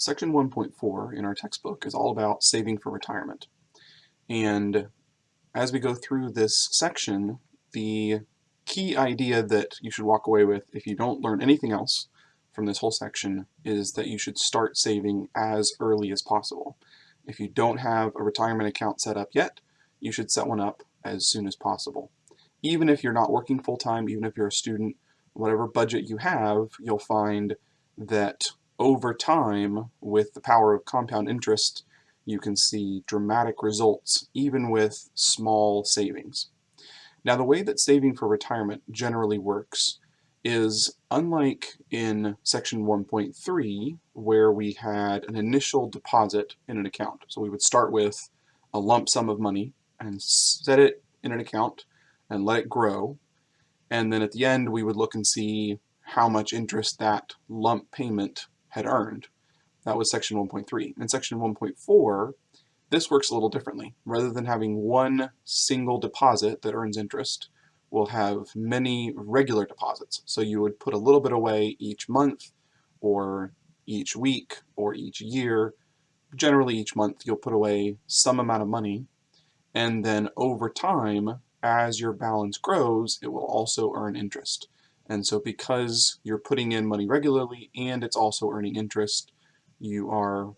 Section 1.4 in our textbook is all about saving for retirement. And as we go through this section, the key idea that you should walk away with if you don't learn anything else from this whole section is that you should start saving as early as possible. If you don't have a retirement account set up yet, you should set one up as soon as possible. Even if you're not working full-time, even if you're a student, whatever budget you have, you'll find that over time, with the power of compound interest, you can see dramatic results even with small savings. Now the way that saving for retirement generally works is unlike in section 1.3 where we had an initial deposit in an account. So we would start with a lump sum of money and set it in an account and let it grow. And then at the end we would look and see how much interest that lump payment had earned. That was section 1.3. In section 1.4, this works a little differently. Rather than having one single deposit that earns interest, we'll have many regular deposits. So you would put a little bit away each month, or each week, or each year. Generally each month you'll put away some amount of money, and then over time, as your balance grows, it will also earn interest. And so because you're putting in money regularly and it's also earning interest, you are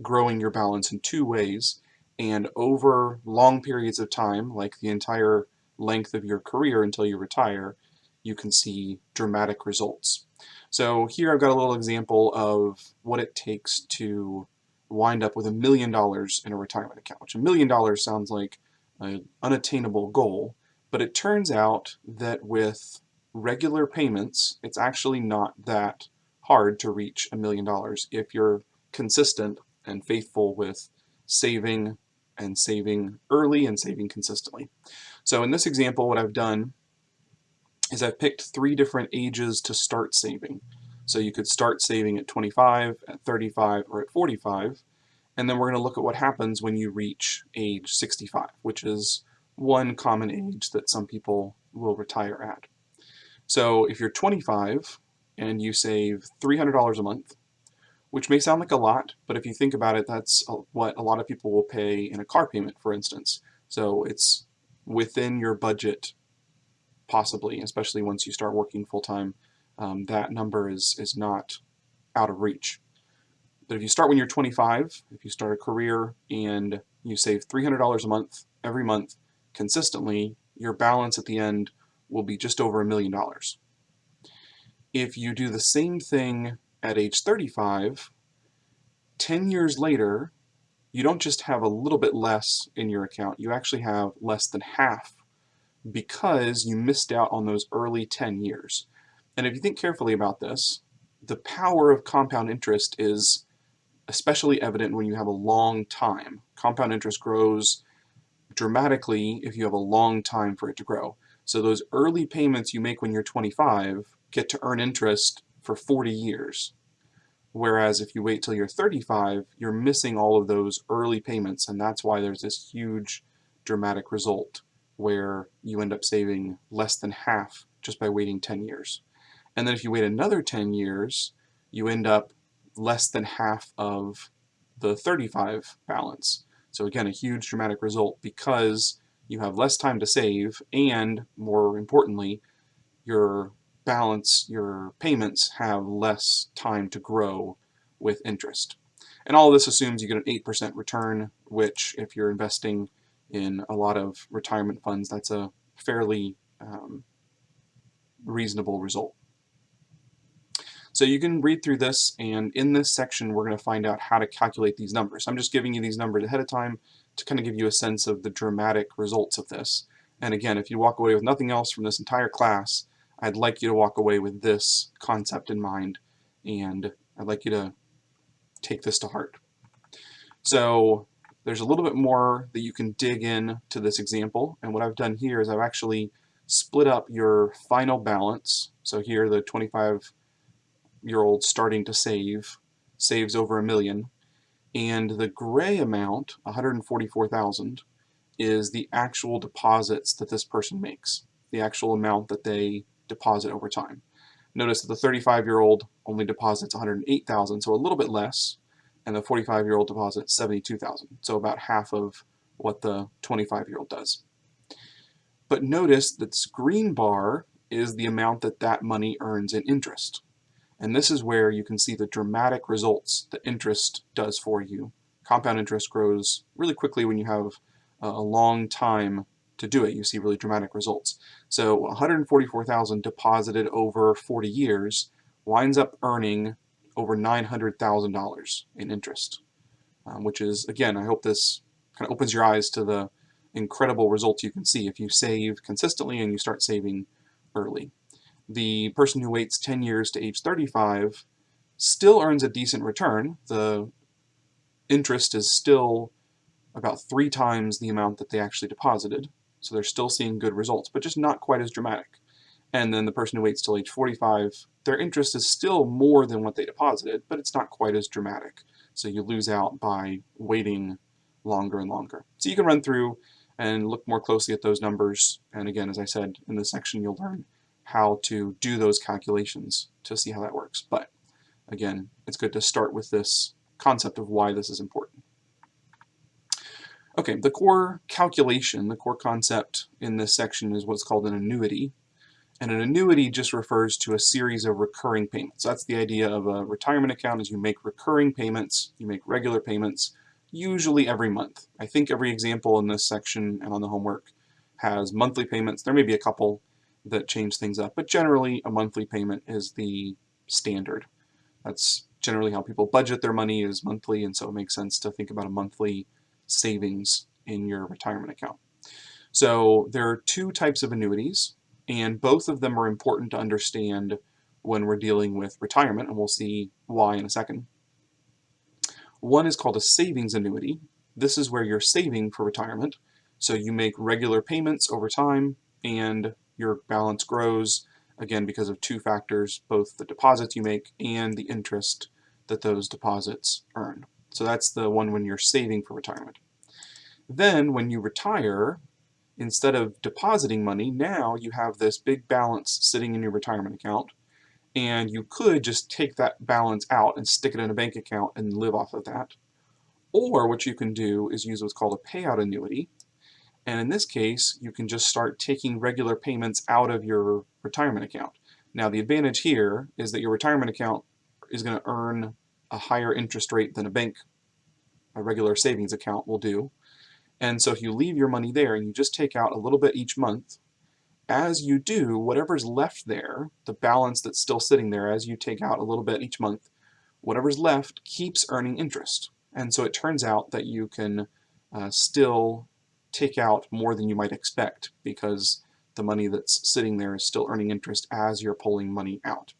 growing your balance in two ways. And over long periods of time, like the entire length of your career until you retire, you can see dramatic results. So here I've got a little example of what it takes to wind up with a million dollars in a retirement account, which a million dollars sounds like an unattainable goal, but it turns out that with regular payments, it's actually not that hard to reach a million dollars if you're consistent and faithful with saving and saving early and saving consistently. So in this example, what I've done is I've picked three different ages to start saving. So you could start saving at 25, at 35, or at 45, and then we're going to look at what happens when you reach age 65, which is one common age that some people will retire at. So if you're 25 and you save $300 a month, which may sound like a lot, but if you think about it, that's what a lot of people will pay in a car payment, for instance. So it's within your budget, possibly, especially once you start working full-time, um, that number is, is not out of reach. But if you start when you're 25, if you start a career and you save $300 a month every month consistently, your balance at the end will be just over a million dollars. If you do the same thing at age 35, 10 years later, you don't just have a little bit less in your account, you actually have less than half because you missed out on those early 10 years. And if you think carefully about this, the power of compound interest is especially evident when you have a long time. Compound interest grows dramatically if you have a long time for it to grow. So those early payments you make when you're 25 get to earn interest for 40 years. Whereas if you wait till you're 35, you're missing all of those early payments, and that's why there's this huge dramatic result where you end up saving less than half just by waiting 10 years. And then if you wait another 10 years, you end up less than half of the 35 balance. So again, a huge dramatic result because you have less time to save, and more importantly, your balance, your payments have less time to grow with interest. And all this assumes you get an 8% return, which if you're investing in a lot of retirement funds, that's a fairly um, reasonable result. So you can read through this, and in this section we're going to find out how to calculate these numbers. I'm just giving you these numbers ahead of time to kind of give you a sense of the dramatic results of this. And again, if you walk away with nothing else from this entire class, I'd like you to walk away with this concept in mind, and I'd like you to take this to heart. So there's a little bit more that you can dig in to this example, and what I've done here is I've actually split up your final balance. So here the 25 year old starting to save saves over a million and the gray amount, 144,000, is the actual deposits that this person makes, the actual amount that they deposit over time. Notice that the 35-year-old only deposits 108,000, so a little bit less, and the 45 year old deposits 72,000. So about half of what the 25 year old does. But notice that this green bar is the amount that that money earns in interest. And this is where you can see the dramatic results that interest does for you. Compound interest grows really quickly when you have a long time to do it. You see really dramatic results. So 144,000 deposited over 40 years winds up earning over $900,000 in interest, um, which is, again, I hope this kind of opens your eyes to the incredible results you can see if you save consistently and you start saving early. The person who waits 10 years to age 35 still earns a decent return. The interest is still about three times the amount that they actually deposited, so they're still seeing good results, but just not quite as dramatic. And then the person who waits till age 45, their interest is still more than what they deposited, but it's not quite as dramatic. So you lose out by waiting longer and longer. So you can run through and look more closely at those numbers. And again, as I said, in this section, you'll learn how to do those calculations to see how that works. But again, it's good to start with this concept of why this is important. Okay, the core calculation, the core concept in this section is what's called an annuity. And an annuity just refers to a series of recurring payments. That's the idea of a retirement account is you make recurring payments, you make regular payments, usually every month. I think every example in this section and on the homework has monthly payments. There may be a couple that change things up, but generally a monthly payment is the standard. That's generally how people budget their money is monthly, and so it makes sense to think about a monthly savings in your retirement account. So there are two types of annuities, and both of them are important to understand when we're dealing with retirement, and we'll see why in a second. One is called a savings annuity. This is where you're saving for retirement. So you make regular payments over time and your balance grows, again, because of two factors, both the deposits you make and the interest that those deposits earn. So that's the one when you're saving for retirement. Then when you retire, instead of depositing money, now you have this big balance sitting in your retirement account and you could just take that balance out and stick it in a bank account and live off of that. Or what you can do is use what's called a payout annuity. And in this case, you can just start taking regular payments out of your retirement account. Now the advantage here is that your retirement account is going to earn a higher interest rate than a bank, a regular savings account will do. And so if you leave your money there and you just take out a little bit each month, as you do, whatever's left there, the balance that's still sitting there as you take out a little bit each month, whatever's left keeps earning interest. And so it turns out that you can uh, still take out more than you might expect because the money that's sitting there is still earning interest as you're pulling money out.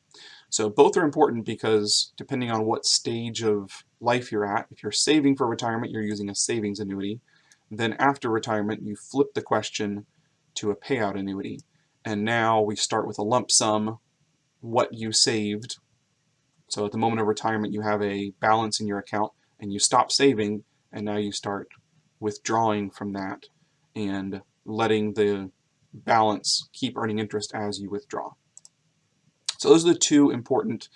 So both are important because depending on what stage of life you're at, if you're saving for retirement, you're using a savings annuity. Then after retirement, you flip the question, to a payout annuity. And now we start with a lump sum, what you saved. So at the moment of retirement, you have a balance in your account and you stop saving and now you start withdrawing from that and letting the balance keep earning interest as you withdraw. So those are the two important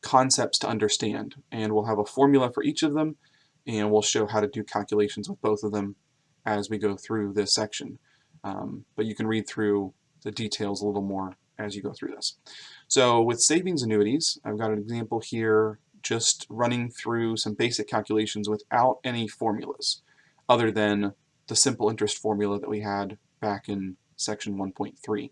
concepts to understand and we'll have a formula for each of them and we'll show how to do calculations with both of them as we go through this section. Um, but you can read through the details a little more as you go through this. So with savings annuities, I've got an example here just running through some basic calculations without any formulas other than the simple interest formula that we had back in section 1.3.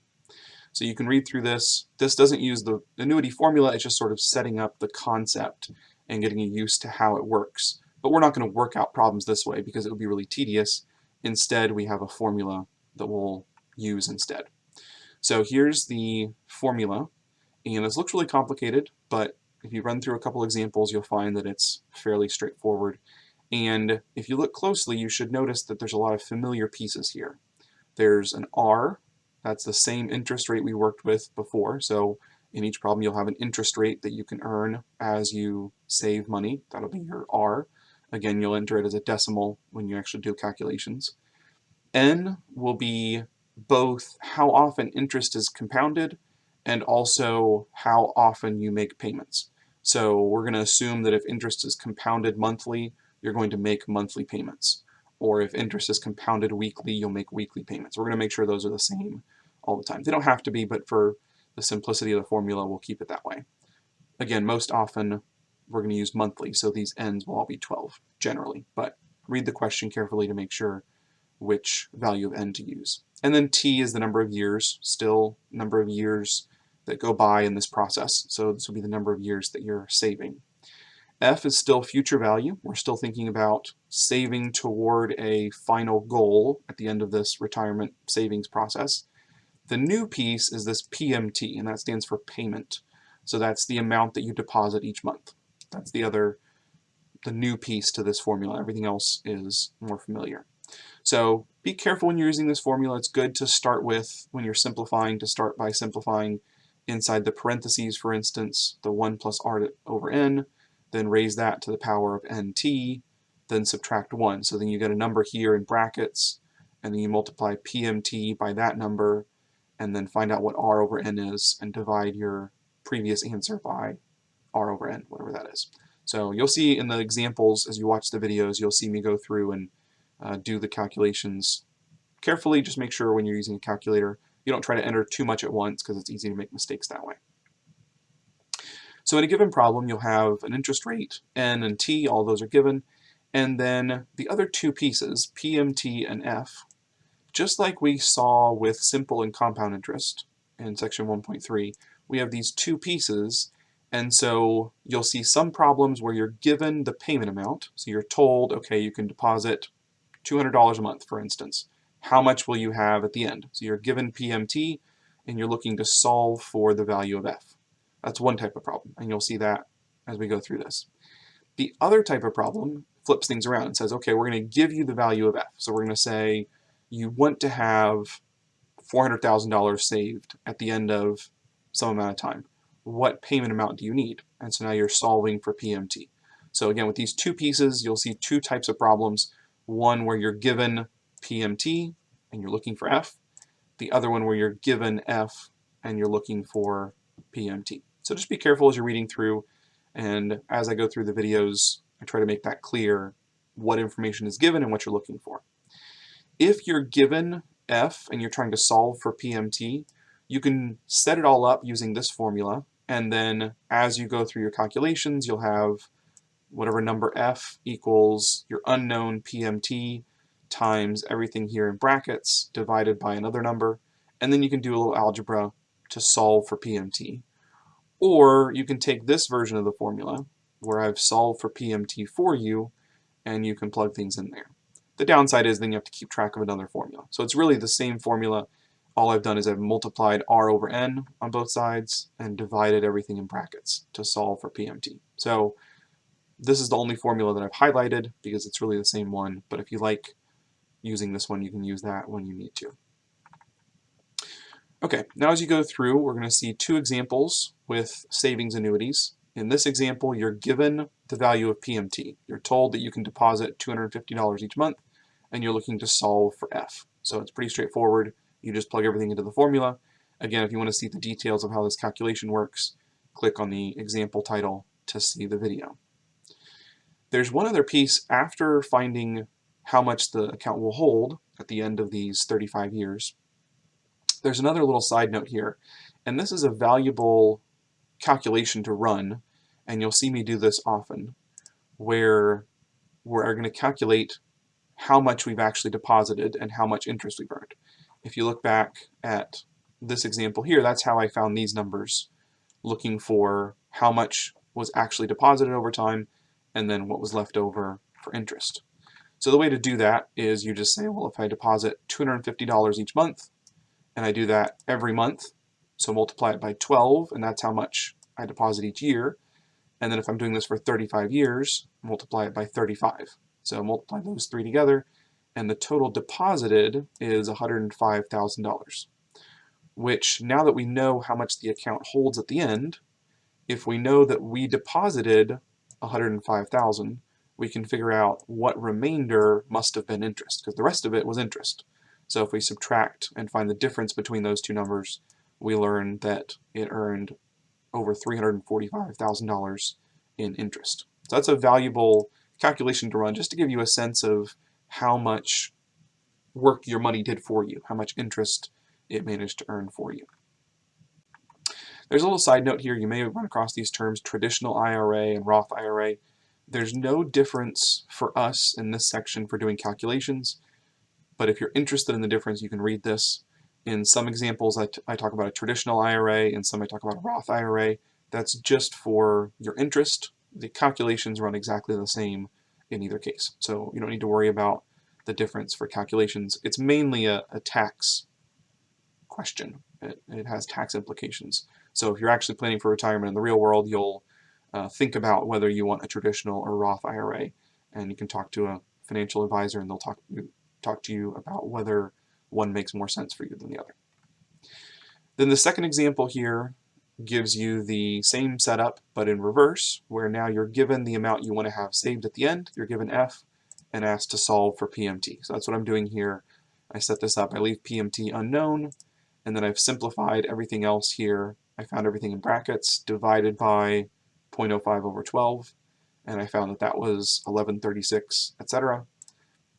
So you can read through this. This doesn't use the annuity formula, it's just sort of setting up the concept and getting you used to how it works. But we're not going to work out problems this way because it would be really tedious. Instead, we have a formula that we'll use instead. So here's the formula, and this looks really complicated, but if you run through a couple examples, you'll find that it's fairly straightforward. And if you look closely, you should notice that there's a lot of familiar pieces here. There's an R, that's the same interest rate we worked with before. So in each problem, you'll have an interest rate that you can earn as you save money. That'll be your R. Again, you'll enter it as a decimal when you actually do calculations. N will be both how often interest is compounded and also how often you make payments. So we're going to assume that if interest is compounded monthly, you're going to make monthly payments. Or if interest is compounded weekly, you'll make weekly payments. We're going to make sure those are the same all the time. They don't have to be, but for the simplicity of the formula, we'll keep it that way. Again, most often we're going to use monthly, so these ends will all be 12 generally, but read the question carefully to make sure which value of n to use. And then t is the number of years, still number of years that go by in this process. So this will be the number of years that you're saving. F is still future value. We're still thinking about saving toward a final goal at the end of this retirement savings process. The new piece is this PMT, and that stands for payment. So that's the amount that you deposit each month. That's the other, the new piece to this formula. Everything else is more familiar. So be careful when you're using this formula. It's good to start with, when you're simplifying, to start by simplifying inside the parentheses, for instance, the 1 plus r over n, then raise that to the power of nt, then subtract 1. So then you get a number here in brackets, and then you multiply pmt by that number, and then find out what r over n is, and divide your previous answer by r over n, whatever that is. So you'll see in the examples, as you watch the videos, you'll see me go through and uh, do the calculations carefully. Just make sure when you're using a calculator, you don't try to enter too much at once because it's easy to make mistakes that way. So in a given problem, you'll have an interest rate, n and t, all those are given, and then the other two pieces, p, m, t, and f, just like we saw with simple and compound interest in section 1.3, we have these two pieces, and so you'll see some problems where you're given the payment amount, so you're told, okay, you can deposit $200 a month, for instance how much will you have at the end? So you're given PMT and you're looking to solve for the value of f. That's one type of problem, and you'll see that as we go through this. The other type of problem flips things around and says, okay, we're going to give you the value of f. So we're going to say you want to have $400,000 saved at the end of some amount of time. What payment amount do you need? And so now you're solving for PMT. So again, with these two pieces, you'll see two types of problems. One where you're given PMT and you're looking for F. The other one where you're given F and you're looking for PMT. So just be careful as you're reading through and as I go through the videos, I try to make that clear what information is given and what you're looking for. If you're given F and you're trying to solve for PMT, you can set it all up using this formula and then as you go through your calculations, you'll have whatever number F equals your unknown PMT times everything here in brackets divided by another number, and then you can do a little algebra to solve for PMT. Or you can take this version of the formula, where I've solved for PMT for you, and you can plug things in there. The downside is then you have to keep track of another formula. So it's really the same formula. All I've done is I've multiplied r over n on both sides and divided everything in brackets to solve for PMT. So this is the only formula that I've highlighted because it's really the same one. But if you like using this one, you can use that when you need to. Okay, now as you go through, we're going to see two examples with savings annuities. In this example, you're given the value of PMT. You're told that you can deposit $250 each month, and you're looking to solve for F. So it's pretty straightforward. You just plug everything into the formula. Again, if you want to see the details of how this calculation works, click on the example title to see the video. There's one other piece after finding how much the account will hold at the end of these 35 years. There's another little side note here, and this is a valuable calculation to run, and you'll see me do this often, where we're going to calculate how much we've actually deposited and how much interest we've earned. If you look back at this example here, that's how I found these numbers, looking for how much was actually deposited over time and then what was left over for interest. So the way to do that is you just say, well, if I deposit $250 each month, and I do that every month, so multiply it by 12, and that's how much I deposit each year. And then if I'm doing this for 35 years, multiply it by 35. So multiply those three together, and the total deposited is $105,000, which now that we know how much the account holds at the end, if we know that we deposited 105,000, we can figure out what remainder must have been interest, because the rest of it was interest. So if we subtract and find the difference between those two numbers, we learn that it earned over $345,000 in interest. So that's a valuable calculation to run just to give you a sense of how much work your money did for you, how much interest it managed to earn for you. There's a little side note here, you may run across these terms traditional IRA and Roth IRA. There's no difference for us in this section for doing calculations, but if you're interested in the difference, you can read this. In some examples, I, I talk about a traditional IRA, in some I talk about a Roth IRA. That's just for your interest. The calculations run exactly the same in either case. So you don't need to worry about the difference for calculations. It's mainly a, a tax question. It, it, has tax implications. So if you're actually planning for retirement in the real world, you'll uh, think about whether you want a traditional or Roth IRA, and you can talk to a financial advisor and they'll talk, talk to you about whether one makes more sense for you than the other. Then the second example here gives you the same setup but in reverse where now you're given the amount you want to have saved at the end, you're given F and asked to solve for PMT. So that's what I'm doing here. I set this up, I leave PMT unknown and then I've simplified everything else here. I found everything in brackets divided by 0.05 over 12 and I found that that was 1136 etc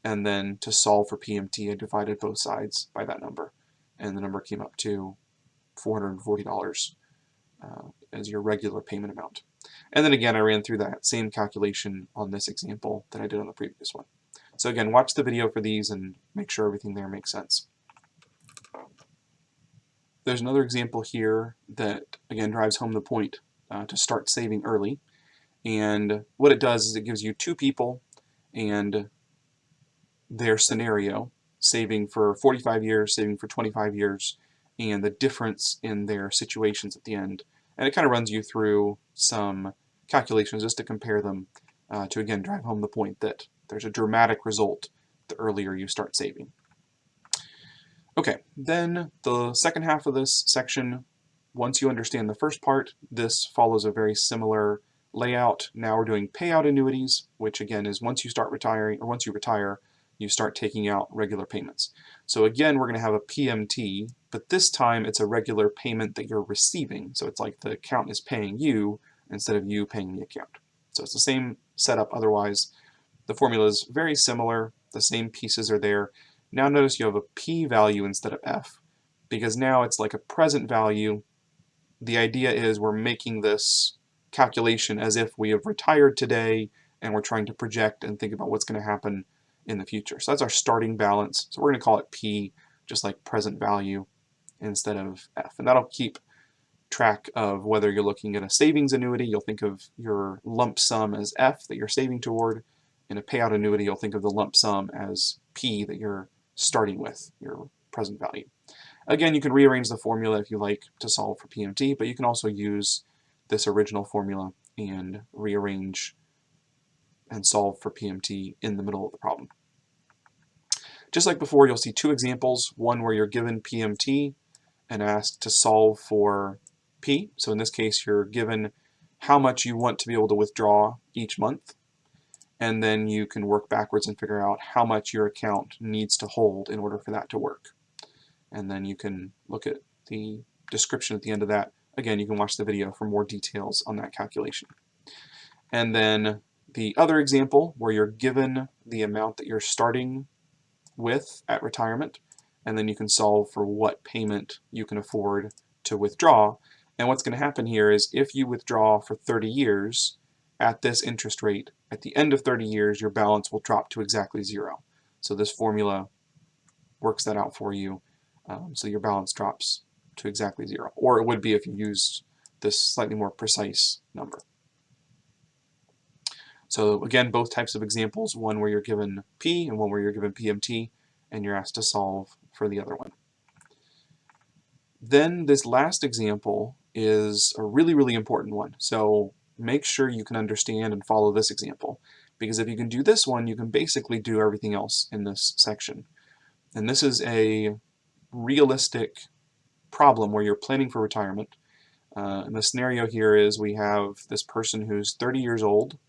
and then to solve for PMT I divided both sides by that number and the number came up to $440 uh, as your regular payment amount. And then again I ran through that same calculation on this example that I did on the previous one. So again watch the video for these and make sure everything there makes sense. There's another example here that again drives home the point uh, to start saving early and what it does is it gives you two people and their scenario, saving for 45 years, saving for 25 years, and the difference in their situations at the end. And it kind of runs you through some calculations just to compare them uh, to again drive home the point that there's a dramatic result the earlier you start saving. Okay, then the second half of this section, once you understand the first part, this follows a very similar layout. Now we're doing payout annuities, which again is once you start retiring, or once you retire, you start taking out regular payments. So again, we're going to have a PMT, but this time it's a regular payment that you're receiving. So it's like the account is paying you instead of you paying the account. So it's the same setup otherwise. The formula is very similar. The same pieces are there. Now notice you have a P value instead of F because now it's like a present value. The idea is we're making this calculation as if we have retired today and we're trying to project and think about what's going to happen in the future. So that's our starting balance. So we're going to call it P, just like present value instead of F. And that'll keep track of whether you're looking at a savings annuity, you'll think of your lump sum as F that you're saving toward. In a payout annuity, you'll think of the lump sum as P that you're starting with, your present value. Again, you can rearrange the formula if you like to solve for PMT, but you can also use this original formula and rearrange and solve for PMT in the middle of the problem. Just like before, you'll see two examples, one where you're given PMT and asked to solve for P. So in this case, you're given how much you want to be able to withdraw each month, and then you can work backwards and figure out how much your account needs to hold in order for that to work. And then you can look at the description at the end of that. Again, you can watch the video for more details on that calculation. And then the other example where you're given the amount that you're starting with at retirement and then you can solve for what payment you can afford to withdraw. And what's going to happen here is if you withdraw for 30 years at this interest rate, at the end of 30 years your balance will drop to exactly zero. So this formula works that out for you um, so your balance drops to exactly zero. Or it would be if you used this slightly more precise number. So again, both types of examples, one where you're given P and one where you're given PMT, and you're asked to solve for the other one. Then this last example is a really, really important one. So make sure you can understand and follow this example. Because if you can do this one, you can basically do everything else in this section. And this is a realistic problem where you're planning for retirement. Uh, and the scenario here is we have this person who's 30 years old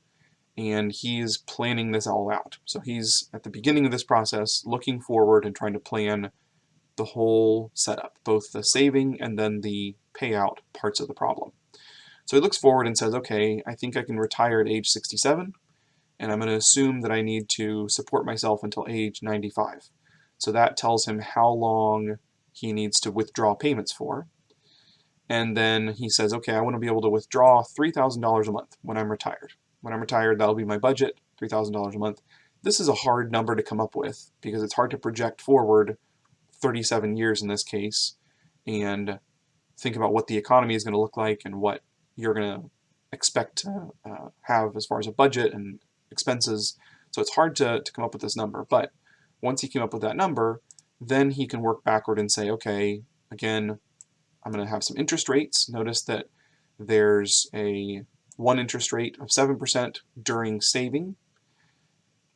and he's planning this all out. So he's at the beginning of this process looking forward and trying to plan the whole setup, both the saving and then the payout parts of the problem. So he looks forward and says, okay, I think I can retire at age 67, and I'm going to assume that I need to support myself until age 95. So that tells him how long he needs to withdraw payments for. And then he says, okay, I want to be able to withdraw $3,000 a month when I'm retired. When I'm retired, that'll be my budget, $3,000 a month. This is a hard number to come up with because it's hard to project forward 37 years in this case and think about what the economy is going to look like and what you're going to expect to uh, have as far as a budget and expenses. So it's hard to, to come up with this number. But once he came up with that number, then he can work backward and say, okay, again, I'm going to have some interest rates. Notice that there's a one interest rate of 7% during saving.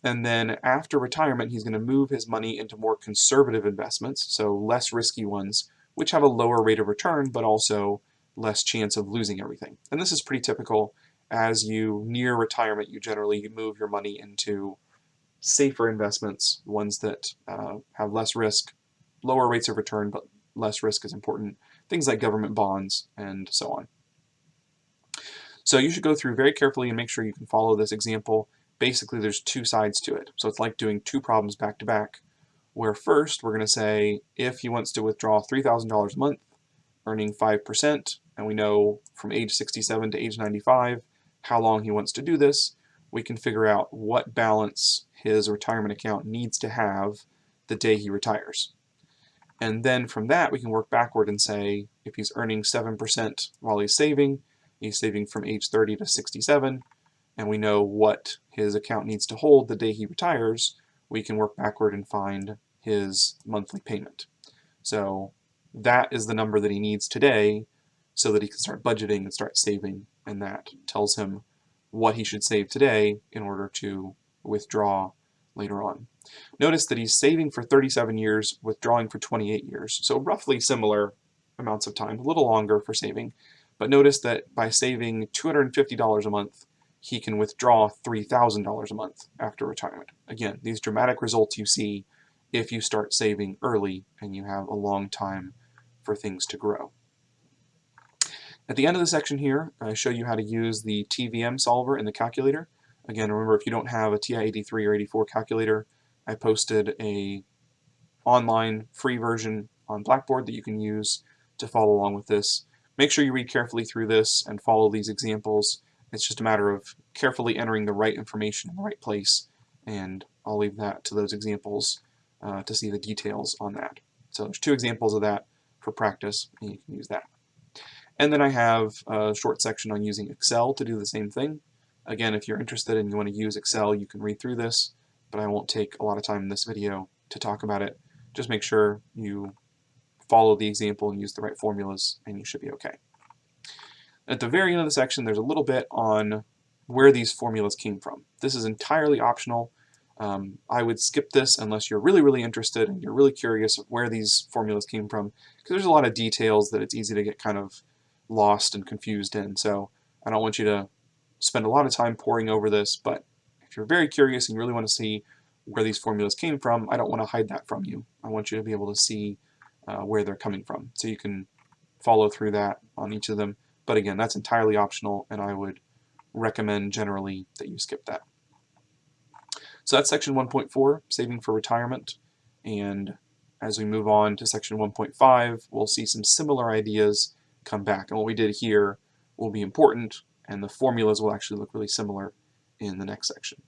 And then after retirement, he's going to move his money into more conservative investments, so less risky ones, which have a lower rate of return, but also less chance of losing everything. And this is pretty typical. As you near retirement, you generally move your money into safer investments, ones that uh, have less risk, lower rates of return, but less risk is important, things like government bonds and so on. So you should go through very carefully and make sure you can follow this example. Basically, there's two sides to it. So it's like doing two problems back to back, where first we're going to say if he wants to withdraw $3,000 a month, earning 5%, and we know from age 67 to age 95 how long he wants to do this, we can figure out what balance his retirement account needs to have the day he retires. And then from that, we can work backward and say if he's earning 7% while he's saving, he's saving from age 30 to 67, and we know what his account needs to hold the day he retires, we can work backward and find his monthly payment. So that is the number that he needs today so that he can start budgeting and start saving, and that tells him what he should save today in order to withdraw later on. Notice that he's saving for 37 years, withdrawing for 28 years, so roughly similar amounts of time, a little longer for saving. But notice that by saving $250 a month, he can withdraw $3,000 a month after retirement. Again, these dramatic results you see if you start saving early and you have a long time for things to grow. At the end of the section here, I show you how to use the TVM solver in the calculator. Again, remember if you don't have a TI-83 or 84 calculator, I posted a online free version on Blackboard that you can use to follow along with this. Make sure you read carefully through this and follow these examples. It's just a matter of carefully entering the right information in the right place, and I'll leave that to those examples uh, to see the details on that. So there's two examples of that for practice, and you can use that. And then I have a short section on using Excel to do the same thing. Again, if you're interested and you want to use Excel, you can read through this, but I won't take a lot of time in this video to talk about it. Just make sure you follow the example and use the right formulas, and you should be okay. At the very end of the section, there's a little bit on where these formulas came from. This is entirely optional. Um, I would skip this unless you're really, really interested and you're really curious where these formulas came from, because there's a lot of details that it's easy to get kind of lost and confused in. So I don't want you to spend a lot of time poring over this, but if you're very curious and you really want to see where these formulas came from, I don't want to hide that from you. I want you to be able to see uh, where they're coming from. So you can follow through that on each of them. But again, that's entirely optional, and I would recommend generally that you skip that. So that's section 1.4, saving for retirement. And as we move on to section 1.5, we'll see some similar ideas come back. And what we did here will be important, and the formulas will actually look really similar in the next section.